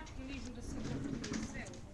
automático mesmo da Secretaria for Céu.